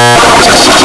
Oh,